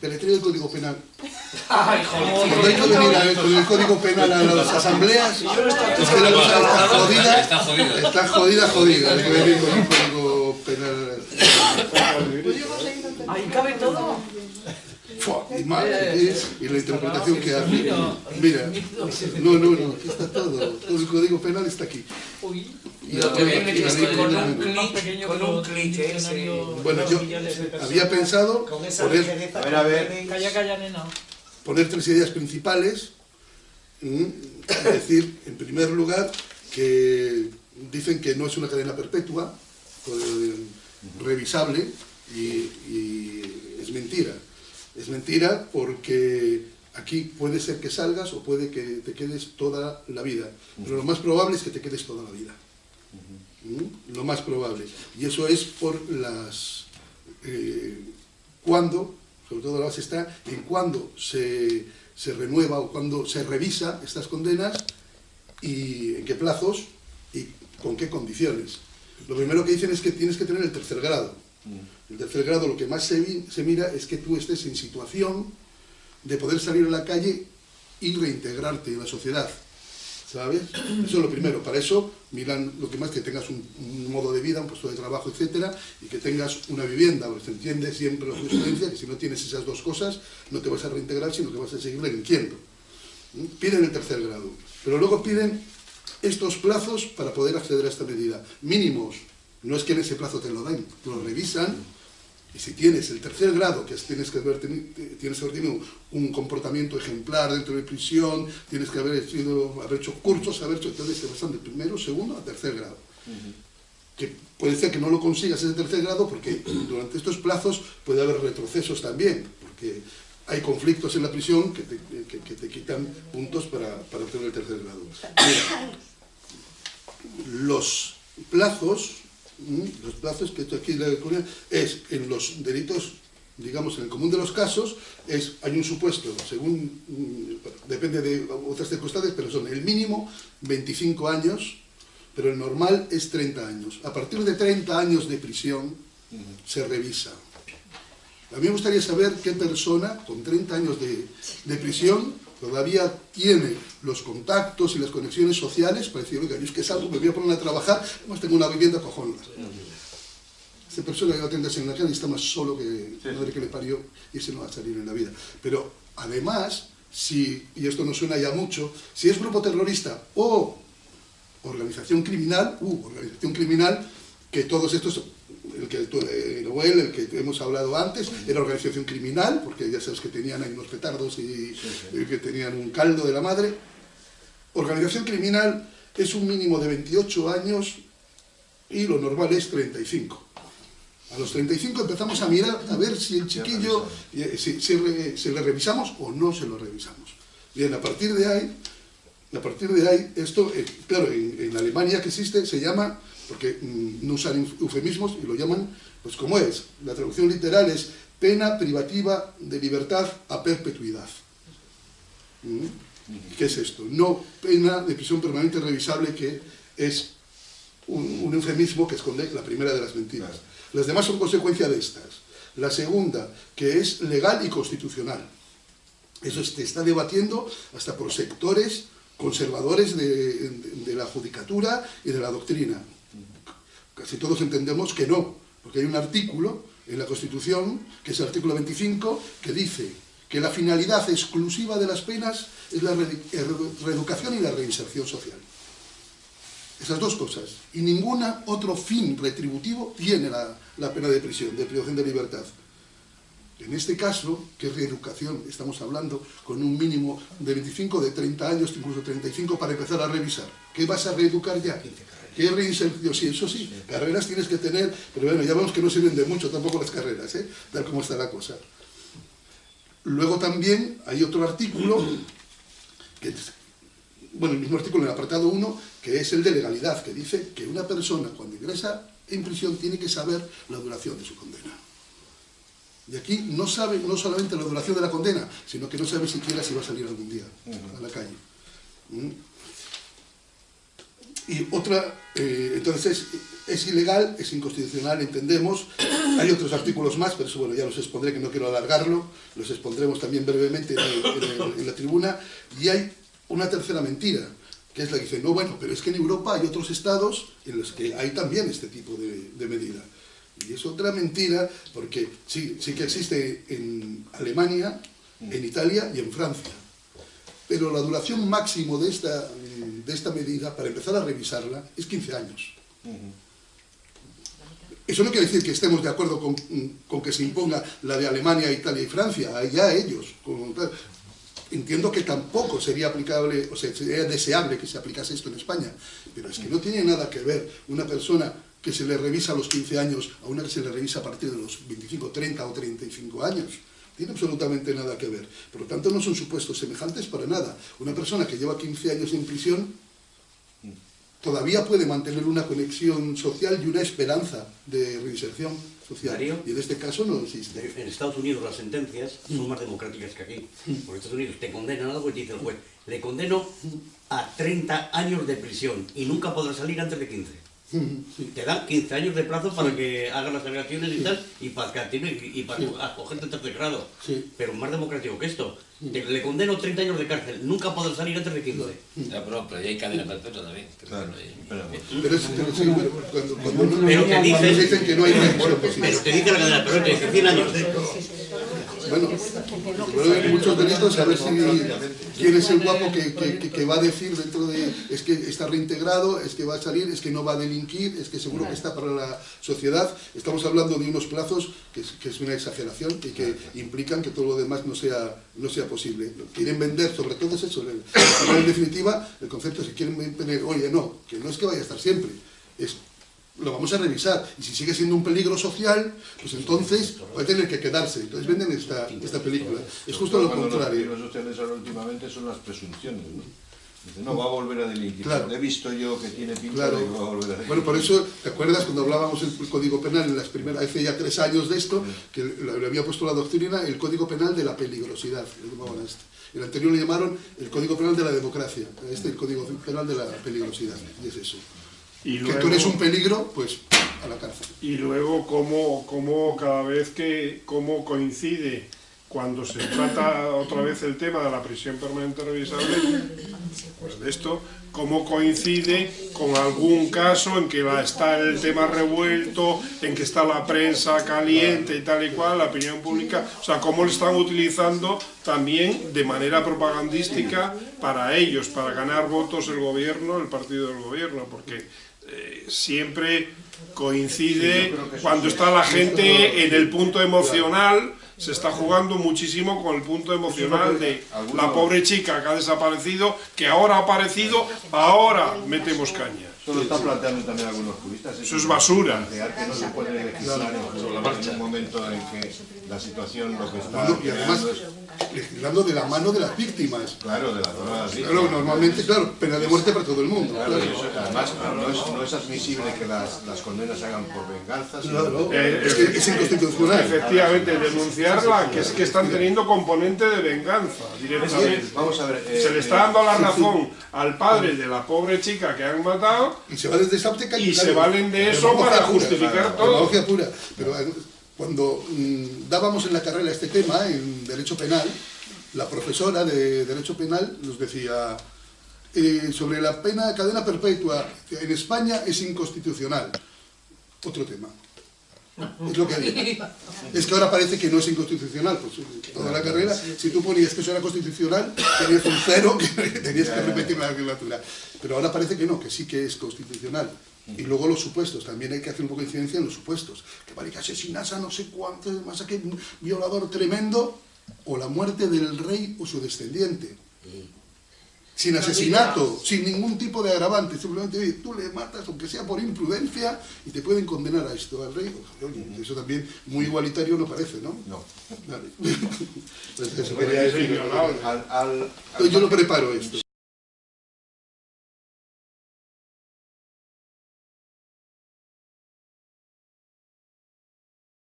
Peletría del Código Penal. Ay, Cuando hay joder. que venir a- con el Código Penal a las asambleas, es que la cosa está jodida, Está jodida, jodida. Hay que venir con un Código Penal. Ahí cabe todo. Y, mal, es- y la interpretación que hace. Mira, no, no, no, aquí está todo. Todo el Código Penal está aquí. Y lo que viene que es que con un clic, con un clic ese... Bueno, yo millones de personas. había pensado poner, ligereza. A ver, a ver. Calla, calla, nena. poner tres ideas principales. Es decir, en primer lugar, que dicen que no es una cadena perpetua, revisable, y, y es mentira. Es mentira porque aquí puede ser que salgas o puede que te quedes toda la vida. Pero lo más probable es que te quedes toda la vida. ¿Mm? Lo más probable. Y eso es por las... eh, cuando, sobre todo la base está en cuando se, se renueva o cuando se revisa estas condenas y en qué plazos y con qué condiciones. Lo primero que dicen es que tienes que tener el tercer grado. El tercer grado lo que más se, se mira es que tú estés en situación de poder salir a la calle y reintegrarte en la sociedad. ¿Sabes? Eso es lo primero. Para eso miran lo que más que tengas un, modo de vida, un puesto de trabajo, etcétera, y que tengas una vivienda. Porque se entiende siempre la jurisprudencia que si no tienes esas dos cosas, no te vas a reintegrar, sino que vas a seguir delinquiendo. ¿Mm? Piden el tercer grado. Pero luego piden estos plazos para poder acceder a esta medida. Mínimos. No es que en ese plazo te lo den, lo revisan y si tienes el tercer grado, que es, tienes, que haber teni- te- tienes que haber tenido un comportamiento ejemplar dentro de prisión, tienes que haber, sido, haber hecho cursos, haber hecho, entonces te pasan del primero, segundo a tercer grado. Que puede ser que no lo consigas ese tercer grado porque durante estos plazos puede haber retrocesos también, porque hay conflictos en la prisión que te, que- que te quitan puntos para, para obtener el tercer grado. Mira, los plazos. Los plazos que esto aquí Corea, es en los delitos, digamos, en el común de los casos, es hay un supuesto, según, mm, depende de otras circunstancias, pero son el mínimo 25 años, pero el normal es 30 años. A partir de 30 años de prisión se revisa. A mí me gustaría saber qué persona con 30 años de, de prisión todavía tiene los contactos y las conexiones sociales para decir, oiga, yo es que salgo, me voy a poner a trabajar, además tengo una vivienda cojonuda. Esa persona que va a atenderse en la calle está más solo que la madre que le parió y ese no va a salir en la vida. Pero además, si, y esto no suena ya mucho, si es grupo terrorista o organización criminal, uh, organización criminal, que todos estos, el que tú, eh, Noel, el que hemos hablado antes, era organización criminal, porque ya sabes que tenían ahí unos petardos y, y que tenían un caldo de la madre. Organización criminal es un mínimo de 28 años y lo normal es 35. A los 35 empezamos a mirar a ver si el chiquillo, eh, si, si re- se le revisamos o no se lo revisamos. Bien, a partir de ahí, a partir de ahí, esto, eh, claro, en, en Alemania que existe, se llama, porque mm, no usan eufemismos y lo llaman, pues como es, la traducción literal es pena privativa de libertad a perpetuidad. ¿Mm? ¿Qué es esto? No pena de prisión permanente revisable, que es un, eufemismo que esconde la primera de las mentiras. Las demás son consecuencia de estas. La segunda, que es legal y constitucional. Eso se está debatiendo hasta por sectores conservadores de la judicatura y de la doctrina. Casi todos entendemos que no, porque hay un artículo en la Constitución, que es el artículo 25, que dice que la finalidad exclusiva de las penas es la re- reeducación y la reinserción social. Esas dos cosas. Y ningún otro fin retributivo tiene la, la pena de prisión, de privación de libertad. En este caso, que reeducación, estamos hablando con un mínimo de 25, de 30 años, incluso 35 para empezar a revisar. ¿Qué vas a reeducar ya? ¿Qué reinserción? Sí, eso sí, carreras tienes que tener, pero bueno, ya vemos que no sirven de mucho tampoco las carreras, ¿eh? tal como está la cosa. Luego también hay otro artículo, que bueno, el mismo artículo en el apartado 1, que es el de legalidad, que dice que una persona cuando ingresa en prisión tiene que saber la duración de su condena. Y aquí no sabe no solamente la duración de la condena, sino que no sabe siquiera si va a salir algún día a la calle. Y otra, eh, entonces es, ilegal, es inconstitucional, entendemos. Hay otros artículos más, pero eso bueno, ya los expondré, que no quiero alargarlo. Los expondremos también brevemente en la tribuna. Y hay una tercera mentira, que es la que dice, no, bueno, pero es que en Europa hay otros estados en los que hay también este tipo de, de medida. Y es otra mentira, porque sí, sí que existe en Alemania, en Italia y en Francia. Pero la duración máximo de esta, de esta medida, para empezar a revisarla, es 15 años. Eso no quiere decir que estemos de acuerdo con, que se imponga la de Alemania, Italia y Francia, allá ellos. Entiendo que tampoco sería aplicable, o sea, sería deseable que se aplicase esto en España, pero es que no tiene nada que ver una persona que se le revisa a los 15 años a una que se le revisa a partir de los 25, 30 o 35 años. Tiene absolutamente nada que ver. Por lo tanto, no son supuestos semejantes para nada. Una persona que lleva 15 años en prisión todavía puede mantener una conexión social y una esperanza de reinserción social. Darío. Y en este caso no existe. En Estados Unidos las sentencias son más democráticas que aquí. Porque en Estados Unidos te condenan algo y te dice el juez, le condeno a 30 años de prisión y nunca podrá salir antes de 15. Sí. Te dan 15 años de plazo para que hagas las alegaciones y tal, y para que active y para Sí. acogerte en tercer grado. Sí. Pero más democrático que esto. Te- le condeno 30 años de cárcel, nunca podrá salir antes de 15. Ya, pero, pero ya hay cadena perpetua también. Claro, y- pero- Pero, sí, cuando, te dicen que no hay. Pero te dice la cadena perpetua, te dice 100 años. Bueno, bueno, muchos delitos, a ver si quién es el guapo que, que- va a decir dentro de, es que está reintegrado, es que va a salir, es que no va a delinquir, es que seguro que está para la sociedad. Estamos hablando de unos plazos que es, una exageración y que implican que todo lo demás no sea, no sea posible. Quieren vender, sobre todo es eso, en definitiva, el concepto es que quieren vender, oye, no, que no es que vaya a estar siempre, es lo vamos a revisar. Y si sigue siendo un peligro social, pues entonces va a tener que quedarse. Entonces venden esta, esta película. Es justo lo Cuando Los contrario. peligros sociales ahora últimamente son las presunciones, ¿no? Dice, no, va a volver a delinquir. Claro. He visto yo que tiene pinta Claro. de que va a volver a delinquir. Bueno, por eso, ¿te acuerdas cuando hablábamos del Código Penal en las primeras, hace ya tres años de esto, que le había puesto la doctrina el Código Penal de la peligrosidad, le llamaban a este. El anterior le llamaron el Código Penal de la democracia, este el Código Penal de la peligrosidad, y es eso. Y Que tú eres un peligro, pues a la cárcel. Y luego cómo, cómo cada vez que cómo coincide cuando se trata otra vez el tema de la prisión permanente revisable, pues de esto, cómo coincide con algún caso en que va, está el tema revuelto, en que está la prensa caliente y tal y cual, la opinión pública, o sea, cómo lo están utilizando también de manera propagandística para ellos, para ganar votos el gobierno, el partido del gobierno, porque eh, siempre coincide cuando está la gente en el punto emocional, se está jugando muchísimo con el punto emocional de la pobre chica que ha desaparecido, que ahora ha aparecido, ahora metemos caña. Eso lo están planteando también algunos juristas. Eso es basura. Que no se puede legislar en, en un momento en que la situación lo que está Bueno, y además, legislando de la mano de las víctimas. claro, de la zona así. Claro, normalmente, claro, pena de muerte para todo el mundo. Claro, claro. eso, además no es, no es admisible que las, las condenas se hagan por venganza, sino Claro, Eh, es que es inconstitucional. Efectivamente, denunciarla, que es que están teniendo componente de venganza directamente. Vamos a ver. eh, Se le está dando la razón al padre de la pobre chica que han matado Y se valen de esa óptica Y se valen de eso para pura, justificar todo. pura. Pero eh, cuando mm, dábamos en la carrera este tema, en Derecho Penal, la profesora de Derecho Penal nos decía eh, sobre la pena de cadena perpetua en España es inconstitucional. Otro tema. Es lo que había. Es que ahora parece que no es inconstitucional. Pues toda la carrera, si tú ponías que eso era constitucional, tenías un cero que tenías que repetir la legislatura. Pero ahora parece que no, que sí que es constitucional. Y luego los supuestos, también hay que hacer un poco de incidencia en los supuestos. Que vale que asesinas a no sé cuánto, más a que un violador tremendo, o la muerte del rey o su descendiente. Sin asesinato, sin ningún tipo de agravante, simplemente oye, tú le matas, aunque sea por imprudencia, y te pueden condenar a esto, al rey. Oye, eso también muy igualitario no parece, ¿no? No. Vale. Pues eso quería decir. inviolable. Al, al, Yo lo preparo esto.